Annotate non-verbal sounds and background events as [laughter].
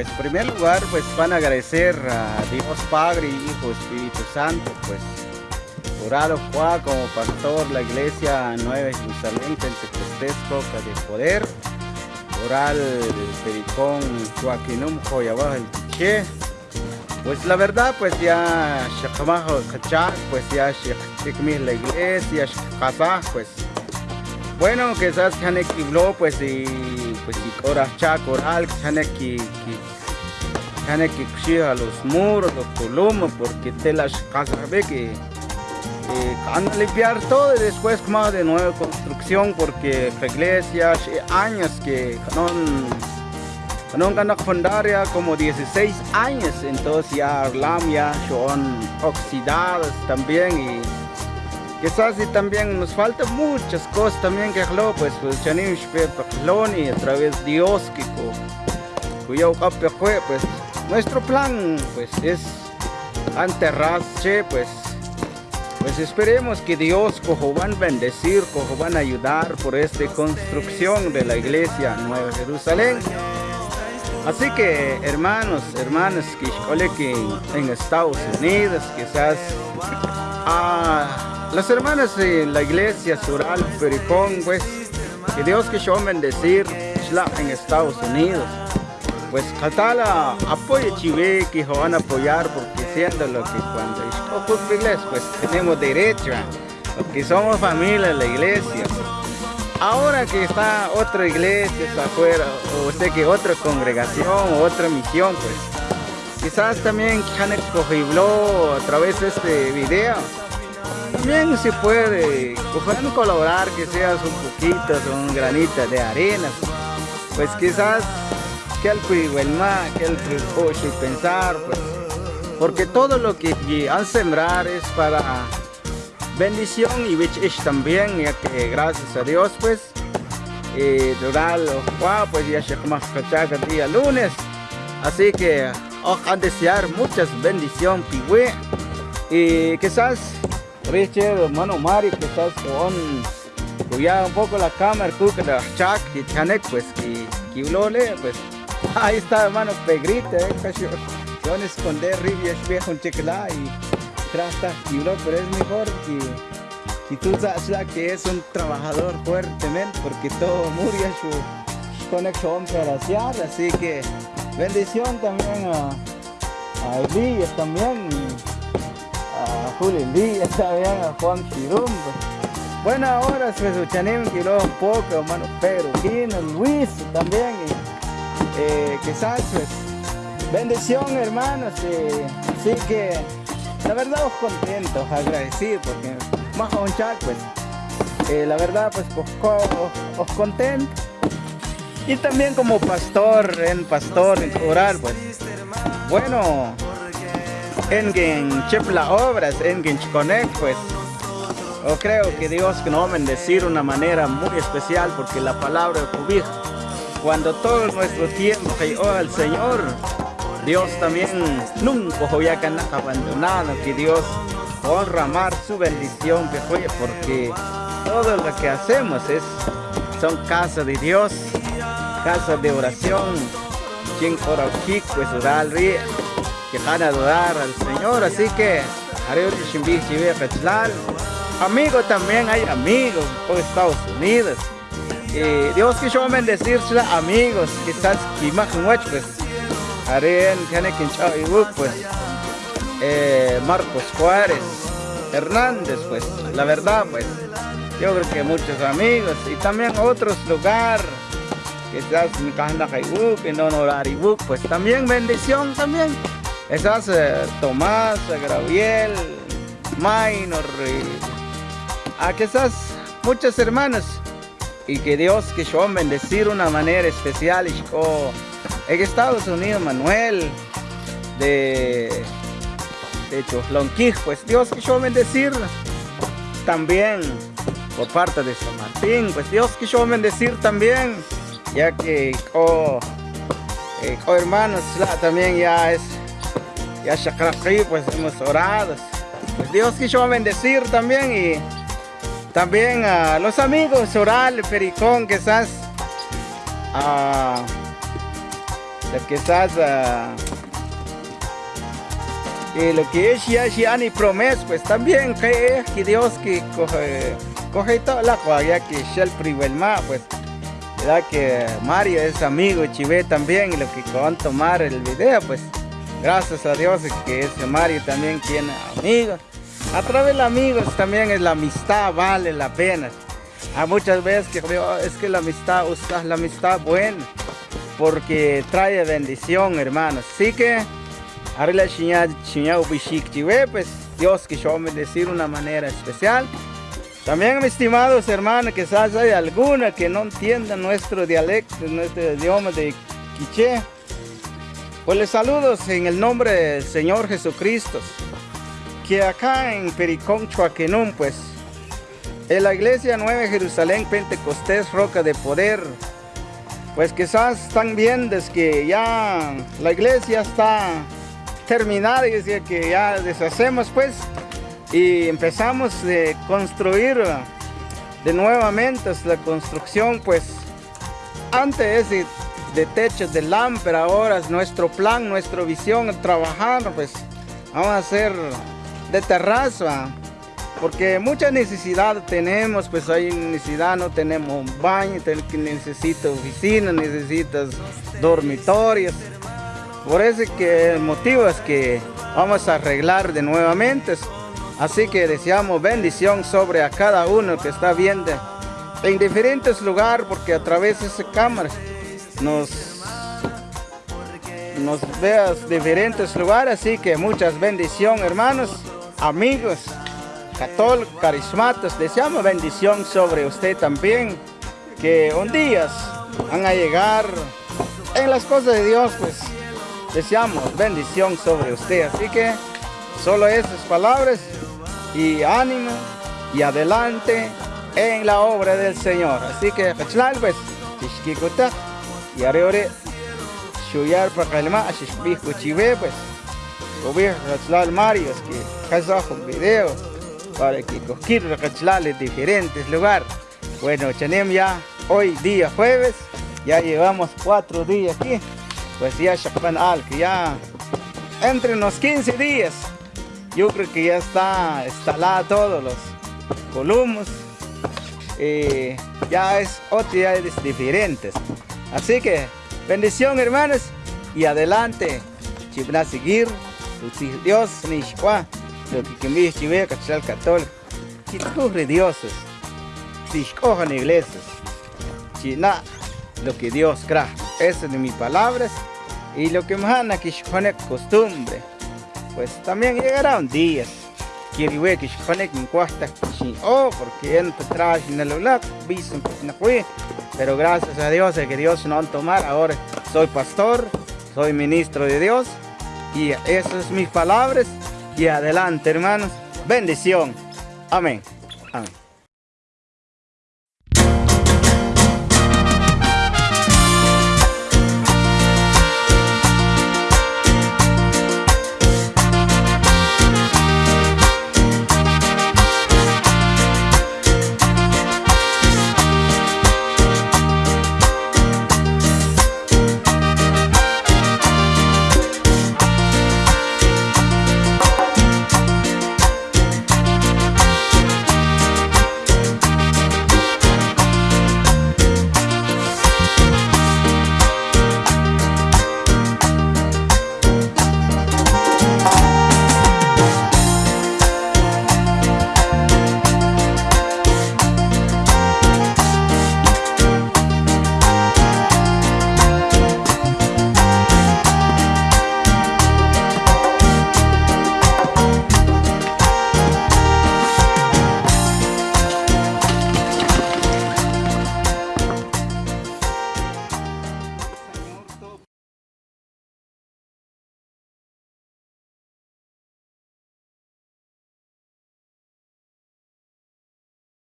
Pues en primer lugar, pues van a agradecer a Dios Padre, Hijo, Espíritu Santo, pues orar como pastor la iglesia Nueva Jerusalén, Pentecostés, Roca de Poder, oral Pericón, Joaquinum, Joyabaj, el pues la verdad, pues ya Shakamajo Kachak, pues ya Shikmil la iglesia, pues. Bueno, quizás Hanek pues y pues Chak, Oral, Hanek que Hanek a los muros, los columnas, porque te las ve que van a limpiar todo y después más de nueva construcción porque la iglesia años que no no ganan fundaria como 16 años, entonces ya Arlam ya son oxidadas también y quizás y también nos falta muchas cosas también que lo pues pues chanim y a través de Dios que cuyo pues nuestro plan pues es enterrar pues pues esperemos que Dios cojo van a bendecir, cojo van a ayudar por esta construcción de la iglesia Nueva Jerusalén. Así que hermanos, hermanas que en Estados Unidos, quizás a las hermanas de la iglesia Sural Pericón, pues que Dios que yo bendecir en Estados Unidos. Pues Catala apoye Chive que van a apoyar porque siendo lo que cuando es iglesia pues tenemos derecho, porque somos familia de la iglesia. Ahora que está otra iglesia afuera, o sé que otra congregación o otra misión, pues quizás también Janet Cojiblo a través de este video, también se puede, pueden colaborar que seas un poquito, un granito de arena, pues quizás que el más, que el y pensar, pues, porque todo lo que han sembrar es para bendición y es también, ya que gracias a Dios, pues, y durar pues ya se más cachaca día lunes. Así que, a desear muchas bendiciones, piwe. Y quizás, Richard, hermano Mario, quizás con cuidar un poco la cámara, que la chac y chanek, pues, que, que pues, [laughs] ahí está, hermano, pegrita, eh, casi, yo esconder ribia, viejo, un y trata pero es mejor que, tú sabes que es un trabajador fuertemente porque todo murió su conexión hacer así que bendición también a, a Elías también a Julio Elías también a Juan Chirum bueno ahora se escuchan que un poco hermano Pedro Quino, Luis también eh, quizás pues bendición hermanos eh, así que la verdad os contento, agradecido porque más un chat pues eh, la verdad pues os, os, contento. Y también como pastor en pastor orar pues. Bueno en quien chepla obras en quien connect pues yo creo que Dios nos va a bendecir de una manera muy especial porque la palabra de cuando todo nuestro tiempo que al Señor Dios también nunca voy a abandonado, que Dios honra amar su bendición, que fue porque todo lo que hacemos es son casa de Dios, casa de oración, quien ora pues orar que van a adorar al Señor, así que amigo también hay amigos por Estados Unidos. Y Dios que yo bendecir amigos, quizás que más pues tiene pues eh, Marcos Juárez, Hernández, pues la verdad, pues yo creo que muchos amigos y también otros lugares, quizás en que no Noraribuk, pues también bendición también. Esas eh, Tomás, Gabriel, Minor, y a quizás muchas hermanas y que Dios que yo bendecir una manera especial y en Estados Unidos, Manuel, de, de Lonquij, pues Dios quiso bendecir también por parte de San Martín, pues Dios quiso bendecir también, ya que oh, eh, oh hermanos, también ya es, ya Shakrafi, pues hemos orado, pues Dios quiso bendecir también y también a los amigos Oral, Pericón, quizás, a estás uh, y lo que es ya ya ni promesa pues también que, que Dios que coge coge toda la ya que el primer pues verdad que Mario es amigo Chivé también y lo que van a tomar el video pues gracias a Dios que ese Mario también tiene amigos. A través de amigos también es la amistad vale la pena. Hay muchas veces que creo es que la amistad usa la amistad buena porque trae bendición hermanos así que Arla pues Dios que yo me decir una manera especial. También, mis estimados hermanos, quizás hay alguna que no entienda nuestro dialecto, nuestro idioma de quiché. Pues les saludo en el nombre del Señor Jesucristo, que acá en Pericón, Chuaquenún, pues, en la iglesia Nueva Jerusalén Pentecostés Roca de Poder, pues quizás están viendo que ya la iglesia está terminada y decía que ya deshacemos pues y empezamos a construir de nuevamente la construcción pues antes de, de techo de lámpara ahora es nuestro plan nuestra visión trabajar pues vamos a hacer de terraza porque mucha necesidad tenemos pues hay necesidad no tenemos un baño necesito oficina necesitas dormitorios. Por eso que motivo es que vamos a arreglar de nuevamente. Así que deseamos bendición sobre a cada uno que está viendo en diferentes lugares, porque a través de esa cámara nos, nos veas diferentes lugares. Así que muchas bendición, hermanos, amigos, católicos, carismatos. Deseamos bendición sobre usted también, que un día van a llegar en las cosas de Dios, pues deseamos bendición sobre usted. Así que solo esas palabras y ánimo y adelante en la obra del Señor. Así que, pues, y ahora shuyar para calma, ashishbijo chive, pues, gobierno Rachlal Mario, que casajo un video para que coquir Rachlal diferentes lugares. Bueno, tenemos ya hoy día jueves, ya llevamos cuatro días aquí, pues ya Shakpan Al, que ya entre unos 15 días yo creo que ya está instalada todos los columnos. Eh, ya es es diferentes. Así que bendición hermanos y adelante. Chibna seguir. Dios ni Lo que me chive cachal católico. Chitcurre dioses. Si escojan iglesias. China lo que Dios crea. Esas son mis palabras. Y lo que me han aquí costumbre pues también llegarán días que que connect en cuesta oh porque entra atrás en el lugar dicen pues no fue pero gracias a Dios que Dios no tomado ahora soy pastor soy ministro de Dios y esas son mis palabras y adelante hermanos. Bendición. Amén. Amén